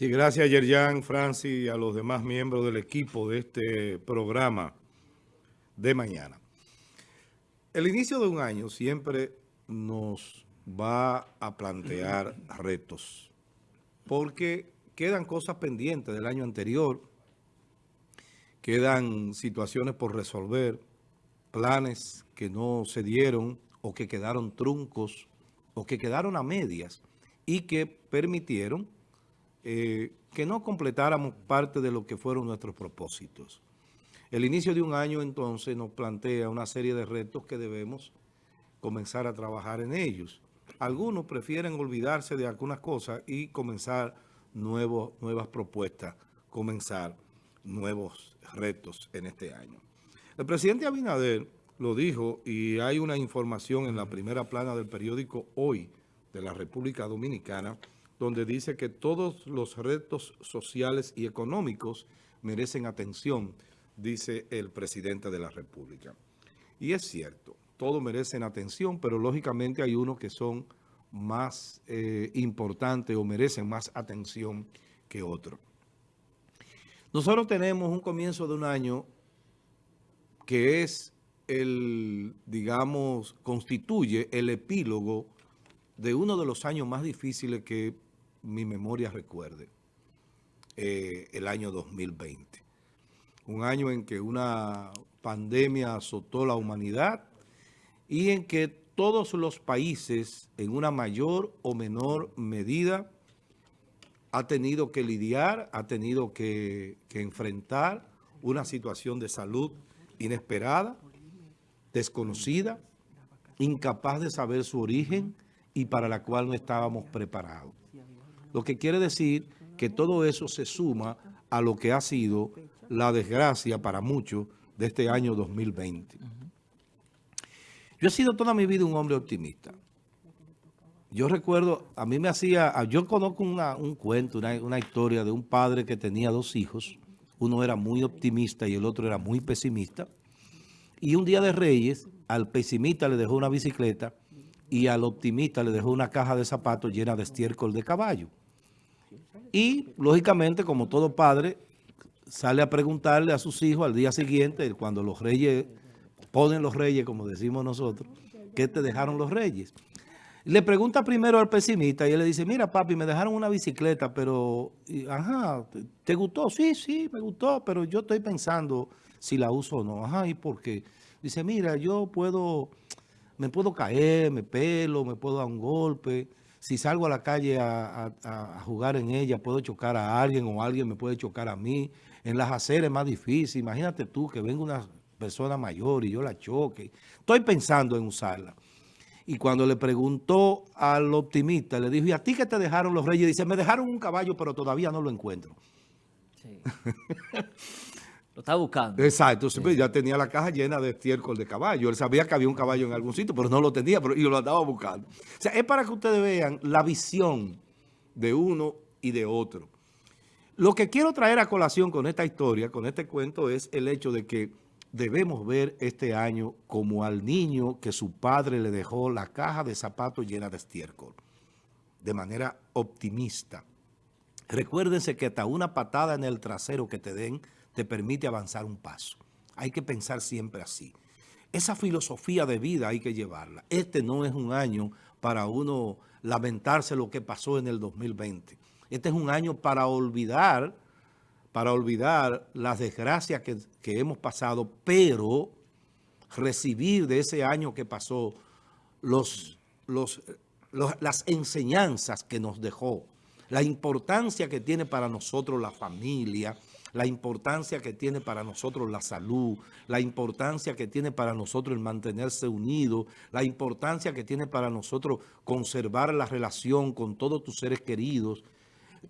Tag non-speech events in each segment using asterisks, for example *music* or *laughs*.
Sí, gracias Yerjan, Francis y a los demás miembros del equipo de este programa de mañana. El inicio de un año siempre nos va a plantear *clears throat* retos, porque quedan cosas pendientes del año anterior, quedan situaciones por resolver, planes que no se dieron o que quedaron truncos o que quedaron a medias y que permitieron eh, que no completáramos parte de lo que fueron nuestros propósitos. El inicio de un año entonces nos plantea una serie de retos que debemos comenzar a trabajar en ellos. Algunos prefieren olvidarse de algunas cosas y comenzar nuevas propuestas, comenzar nuevos retos en este año. El presidente Abinader lo dijo y hay una información en la primera plana del periódico Hoy de la República Dominicana donde dice que todos los retos sociales y económicos merecen atención, dice el presidente de la República. Y es cierto, todos merecen atención, pero lógicamente hay unos que son más eh, importantes o merecen más atención que otros. Nosotros tenemos un comienzo de un año que es el, digamos, constituye el epílogo de uno de los años más difíciles que mi memoria recuerde, eh, el año 2020. Un año en que una pandemia azotó la humanidad y en que todos los países, en una mayor o menor medida, ha tenido que lidiar, ha tenido que, que enfrentar una situación de salud inesperada, desconocida, incapaz de saber su origen y para la cual no estábamos preparados. Lo que quiere decir que todo eso se suma a lo que ha sido la desgracia para muchos de este año 2020. Yo he sido toda mi vida un hombre optimista. Yo recuerdo, a mí me hacía, yo conozco un cuento, una, una historia de un padre que tenía dos hijos. Uno era muy optimista y el otro era muy pesimista. Y un día de Reyes, al pesimista le dejó una bicicleta y al optimista le dejó una caja de zapatos llena de estiércol de caballo. Y, lógicamente, como todo padre, sale a preguntarle a sus hijos al día siguiente, cuando los reyes, ponen los reyes, como decimos nosotros, ¿qué te dejaron los reyes? Le pregunta primero al pesimista y él le dice, mira papi, me dejaron una bicicleta, pero, ajá, ¿te gustó? Sí, sí, me gustó, pero yo estoy pensando si la uso o no. Ajá, ¿y por qué? Dice, mira, yo puedo, me puedo caer, me pelo, me puedo dar un golpe, si salgo a la calle a, jugar en ella, puedo chocar a alguien o alguien me puede chocar a mí. En las aceras es más difícil. Imagínate tú que venga una persona mayor y yo la choque. Estoy pensando en usarla. Y cuando le preguntó al optimista, le dijo, ¿y a ti qué te dejaron los reyes? Dice, me dejaron un caballo, pero todavía no lo encuentro. Sí. *laughs* Lo estaba buscando. Exacto, ya tenía la caja llena de estiércol de caballo. Él sabía que había un caballo en algún sitio, pero no lo tenía, pero, y lo andaba buscando. O sea, es para que ustedes vean la visión de uno y de otro. Lo que quiero traer a colación con esta historia, con este cuento, es el hecho de que debemos ver este año como al niño que su padre le dejó la caja de zapatos llena de estiércol, de manera optimista. Recuérdense que hasta una patada en el trasero que te den te permite avanzar un paso. Hay que pensar siempre así. Esa filosofía de vida hay que llevarla. Este no es un año para uno lamentarse lo que pasó en el 2020. Este es un año para olvidar, para olvidar las desgracias que, hemos pasado, pero recibir de ese año que pasó las enseñanzas que nos dejó, la importancia que tiene para nosotros la familia, la importancia que tiene para nosotros la salud, la importancia que tiene para nosotros el mantenerse unido, la importancia que tiene para nosotros conservar la relación con todos tus seres queridos.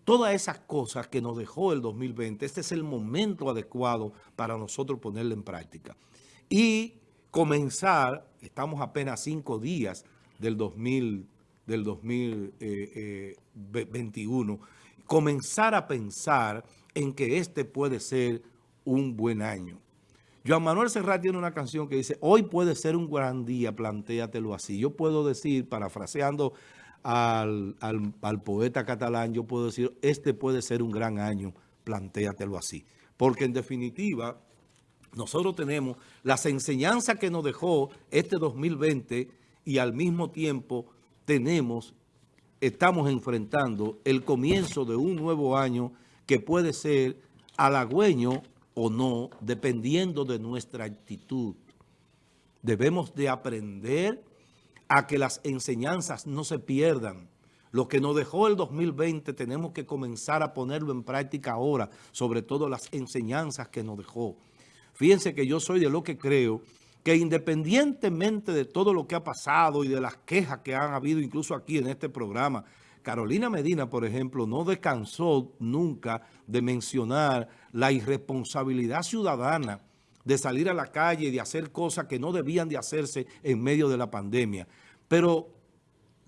Todas esas cosas que nos dejó el 2020, este es el momento adecuado para nosotros ponerla en práctica. Y comenzar, estamos apenas cinco días del, 2000, del 2021, comenzar a pensar en que este puede ser un buen año. Joan Manuel Serrat tiene una canción que dice, hoy puede ser un gran día, plantéatelo así. Yo puedo decir, parafraseando al, al, poeta catalán, yo puedo decir, este puede ser un gran año, plantéatelo así. Porque en definitiva, nosotros tenemos las enseñanzas que nos dejó este 2020 y al mismo tiempo tenemos, estamos enfrentando el comienzo de un nuevo año que puede ser halagüeño o no, dependiendo de nuestra actitud. Debemos de aprender a que las enseñanzas no se pierdan. Lo que nos dejó el 2020 tenemos que comenzar a ponerlo en práctica ahora, sobre todo las enseñanzas que nos dejó. Fíjense que yo soy de lo que creo que independientemente de todo lo que ha pasado y de las quejas que han habido incluso aquí en este programa, Carolina Medina, por ejemplo, no descansó nunca de mencionar la irresponsabilidad ciudadana de salir a la calle y de hacer cosas que no debían de hacerse en medio de la pandemia. Pero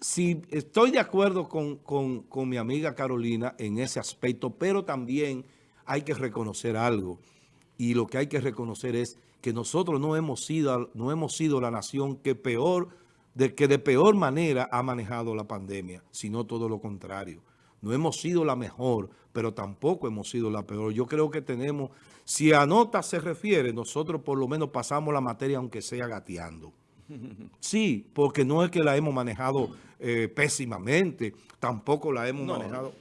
si estoy de acuerdo con, mi amiga Carolina en ese aspecto, pero también hay que reconocer algo. Y lo que hay que reconocer es que nosotros no hemos sido, no hemos sido la nación que peor, de, que de peor manera ha manejado la pandemia, sino todo lo contrario. No hemos sido la mejor, pero tampoco hemos sido la peor. Yo creo que tenemos, si a nota se refiere, nosotros por lo menos pasamos la materia aunque sea gateando. *laughs* Sí, porque no es que la hemos manejado eh, pésimamente, tampoco la hemos manejado,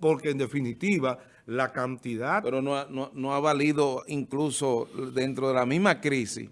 porque en definitiva la cantidad... Pero no no ha valido incluso dentro de la misma crisis,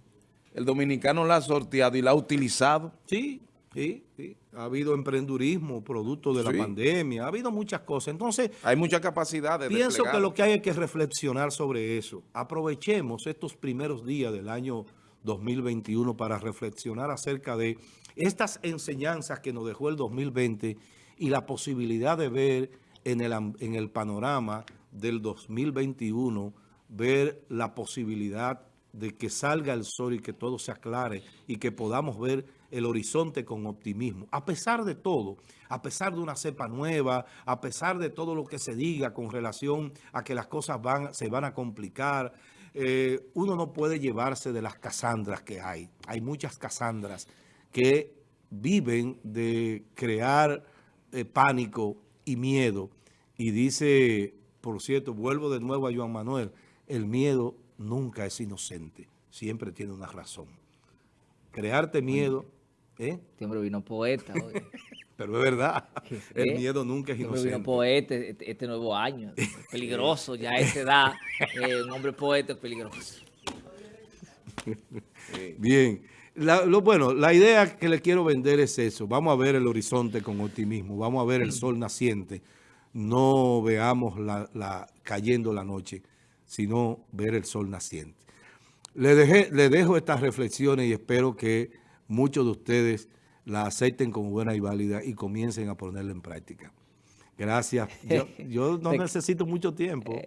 el dominicano la ha sorteado y la ha utilizado. Sí, sí, sí. Ha habido emprendurismo producto de la pandemia, ha habido muchas cosas. Entonces, hay mucha capacidad de Pienso que lo que hay es que reflexionar sobre eso. Aprovechemos estos primeros días del año 2021 para reflexionar acerca de estas enseñanzas que nos dejó el 2020 y la posibilidad de ver en el, en el panorama del 2021, ver la posibilidad de que salga el sol y que todo se aclare y que podamos ver el horizonte con optimismo. A pesar de todo, a pesar de una cepa nueva, a pesar de todo lo que se diga con relación a que las cosas van, se van a complicar, eh, uno no puede llevarse de las casandras que hay. Hay muchas casandras que viven de crear eh, pánico y miedo. Y dice, por cierto, vuelvo de nuevo a Joan Manuel, el miedo nunca es inocente, siempre tiene una razón. Crearte miedo... ¿eh? Este hombre vino poeta *laughs* Pero es verdad, el miedo nunca es este inocente. Vino poeta este, este, nuevo año, *laughs* peligroso, ya a esa edad, eh, un hombre poeta es peligroso. *laughs* Bien, lo, bueno, la idea que le quiero vender es eso, vamos a ver el horizonte con optimismo, vamos a ver el sol naciente, no veamos la cayendo la noche sino ver el sol naciente. Le, dejé, le dejo estas reflexiones y espero que muchos de ustedes la acepten como buena y válida y comiencen a ponerla en práctica. Gracias. Yo, *laughs* no necesito mucho tiempo. *laughs*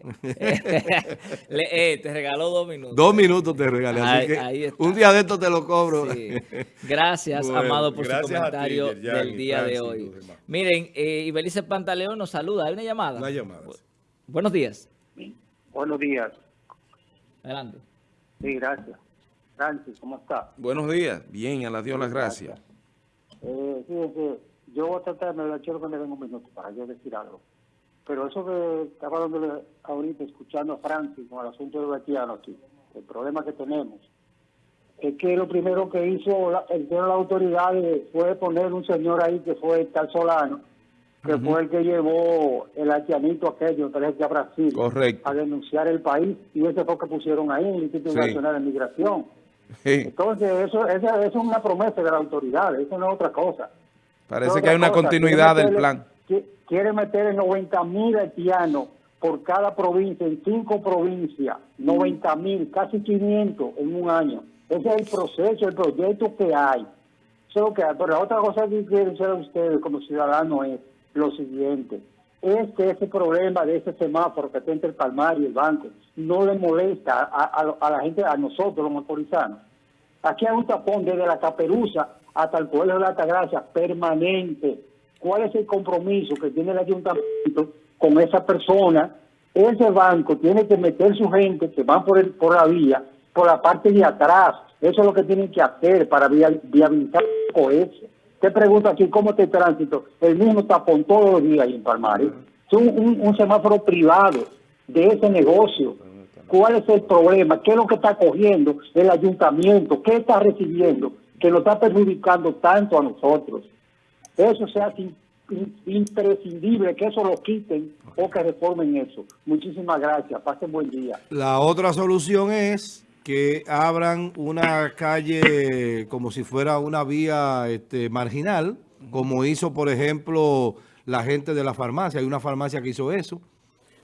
Eh, te regaló dos minutos. Dos minutos te regalé, así que un día de esto te lo cobro. Gracias, Amado, por su comentario del día de hoy. Miren, eh, Ibelice Pantaleón nos saluda. ¿Hay una llamada? Una llamada. Buenos días. Buenos días. Adelante. Sí, gracias. Francis, ¿cómo está? Buenos días. Bien, a la Dios las gracias. Eh, yo voy a tratar, me lo quiero que me den un minuto para yo decir algo. Pero eso que estaba dándole ahorita, escuchando a Francis con el asunto del haitiano aquí, el problema que tenemos, es que lo primero que hizo la, el de la autoridad fue poner un señor ahí que fue tal Solano, que fue el que llevó el haitianito aquello, que a Brasil, a denunciar el país, y ese fue que pusieron ahí en el Instituto Nacional de Migración. Entonces, eso, eso, es una promesa de la autoridad, eso no es otra cosa. Parece que hay una continuidad del plan. Quiere meter 90 mil haitianos por cada provincia, en cinco provincias, 90 mil, casi 500 en un año. Ese es el proceso, el proyecto que hay. Que hay. Pero la otra cosa que quieren ser ustedes como ciudadanos es lo siguiente. Es que ese problema de ese semáforo que está entre el Palmar y el banco no le molesta a, la gente, a nosotros los motorizanos. Aquí hay un tapón desde la Caperuza hasta el pueblo de la Altagracia permanente. ¿Cuál es el compromiso que tiene el ayuntamiento con esa persona? Ese banco tiene que meter su gente que van por, el, por la vía, por la parte de atrás. Eso es lo que tienen que hacer para viabilizar eso Te pregunto aquí cómo está el tránsito. El mismo tapón todos los días en Palmares. Es un, un, semáforo privado de ese negocio. ¿Cuál es el problema? ¿Qué es lo que está cogiendo el ayuntamiento? ¿Qué está recibiendo? Que nos está perjudicando tanto a nosotros. Eso se hace imprescindible que eso lo quiten o que reformen eso. Muchísimas gracias. Pasen buen día. La otra solución es que abran una calle como si fuera una vía este, marginal, como hizo, por ejemplo, la gente de la farmacia. Hay una farmacia que hizo eso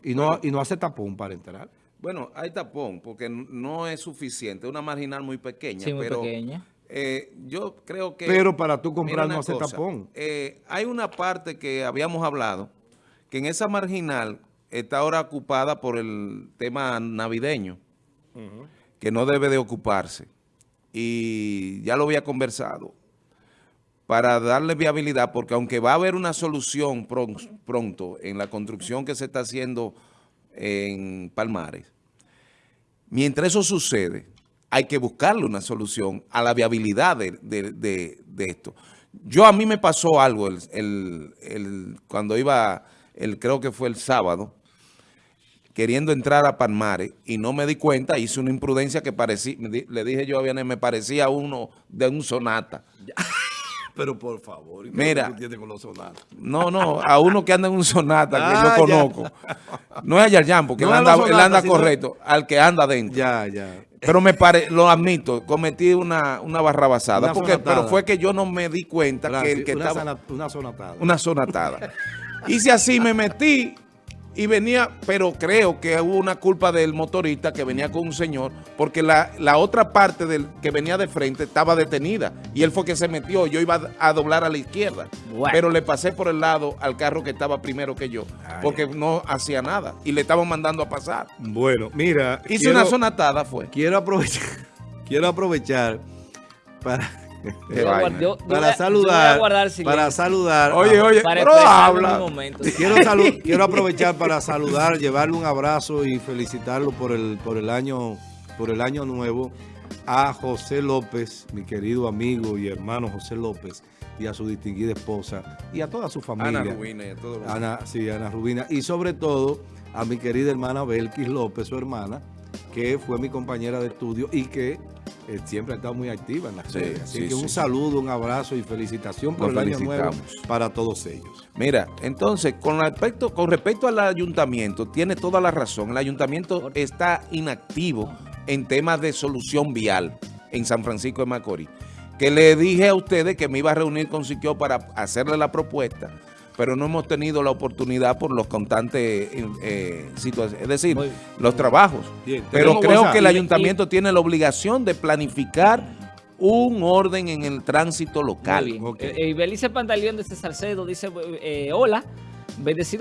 y no, y no hace tapón para entrar. Bueno, hay tapón porque no es suficiente. Una marginal muy pequeña. muy pero, pequeña. Eh, yo creo que... Pero para tú comprar no hace tapón. Eh, hay una parte que habíamos hablado, que en esa marginal está ahora ocupada por el tema navideño que no debe de ocuparse. Y ya lo había conversado para darle viabilidad, porque aunque va a haber una solución pronto en la construcción que se está haciendo en Palmares, mientras eso sucede, hay que buscarle una solución a la viabilidad de, esto. Yo a mí me pasó algo el, cuando iba, el, creo que fue el sábado, queriendo entrar a Palmares y no me di cuenta, hice una imprudencia que parecía, le dije yo a Vianney, me parecía uno de un sonata. *laughs* Pero por favor, Mira, con los sonatas? No, no, a uno que anda en un sonata que ah, no conozco. No es a Yarjan, porque él anda, correcto, al que anda dentro. Ya, ya. Pero me pare, lo admito, cometí una, una barrabasada, porque, pero fue que yo no me di cuenta que el que estaba... una sonatada. Una sonatada. Hice así, me metí y venía, pero creo que hubo una culpa del motorista que venía con un señor, porque la, otra parte del que venía de frente estaba detenida y él fue que se metió, yo iba a doblar a la izquierda, pero le pasé por el lado al carro que estaba primero que yo, porque no hacía nada y le estaban mandando a pasar. Bueno, mira. Hice una sonatada fue. Quiero aprovechar, *laughs* quiero aprovechar para *laughs* para saludar, para saludar. Oye, oye, pero habla. *laughs* Quiero, *laughs* quiero aprovechar para saludar, llevarle un abrazo y felicitarlo por el, por el año, por el año nuevo a José López, mi querido amigo y hermano José López, y a su distinguida esposa, y a toda su familia. Ana Rubina y a todos Ana, sí, Ana Rubina. Y sobre todo a mi querida hermana Belkis López, su hermana, que fue mi compañera de estudio y que eh, siempre ha estado muy activa en la serie. Así que un saludo, un abrazo y felicitación por el año nuevo para todos ellos. Mira, entonces, con respecto, con respecto al ayuntamiento, tiene toda la razón. El ayuntamiento está inactivo en temas de solución vial en San Francisco de Macorís. Que le dije a ustedes que me iba a reunir con Siquio para hacerle la propuesta pero no hemos tenido la oportunidad por los constantes eh, situaciones, es decir, los trabajos. pero creo que el ayuntamiento tiene la obligación de planificar un orden en el tránsito local. Muy bien. Eh, eh, Belice Pantaleón de Salcedo dice, hola, bendecido